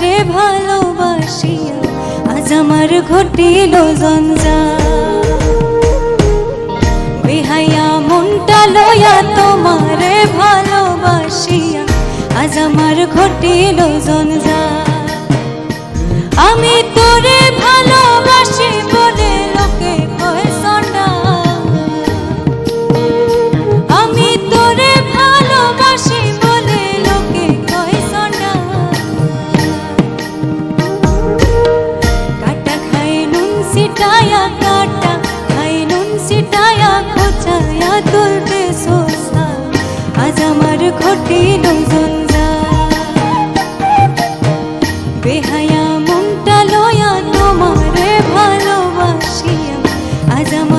রে ভালোবাসিয়া আজ আমার ঘটিল জঞ্জা বিহাইয়া মনটা লয়া তোমার ভালোবাসিয়া আজ আমার ঘটিল জঞ্জা আমি তোরে ভালো বেহায়া মনটা লয়া আজ আমার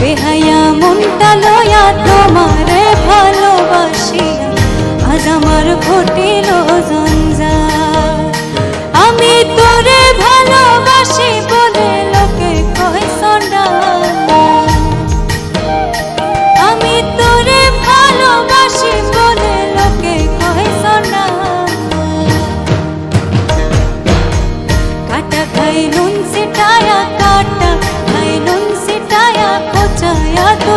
বেহায়া মনটা লয়া তোমারে ভালোবাসি। আজ আমার ঘটিল